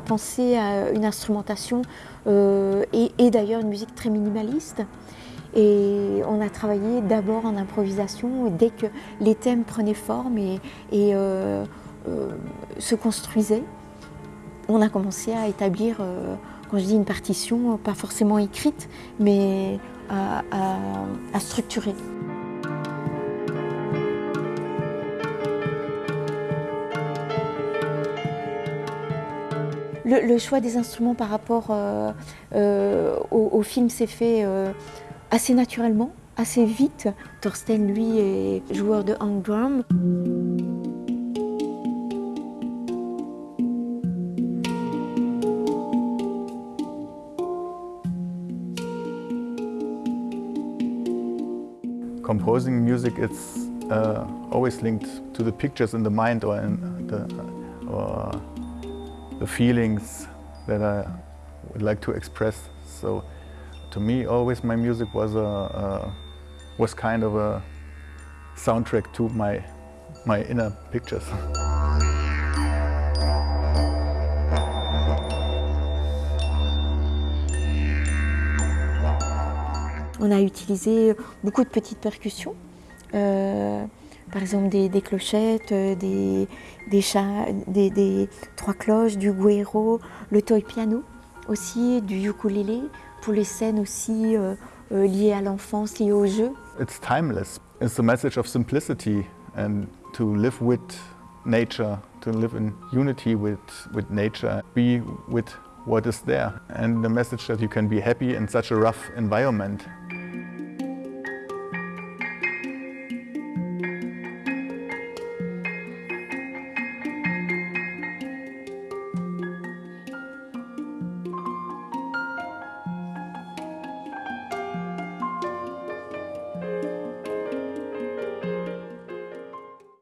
pensé à une instrumentation et, d'ailleurs une musique très minimaliste. Et on a travaillé d'abord en improvisation dès que les thèmes prenaient forme et, se construisaient, on a commencé à établir, quand je dis une partition, pas forcément écrite, mais à structurer. Le, choix des instruments par rapport euh, euh, au, film s'est fait euh, assez naturellement, assez vite. Thorsten, lui, est joueur de hang drum. Composing music, it's uh, always linked to the pictures in the mind or in the, the feelings that I would like to express. So to me, always my music was a, a was kind of a soundtrack to my my inner pictures. On a utilisé beaucoup de petites percussions. Euh, par exemple des, clochettes, euh, des, des, trois cloches, du guero, le toy piano aussi, du ukulélé, pour les scènes aussi euh, euh, liées à l'enfance, liées au jeu. It's timeless. It's the message of simplicity and to live with nature, to live in unity with, with nature, be with what is there. And the message that you can be happy in such a rough environment.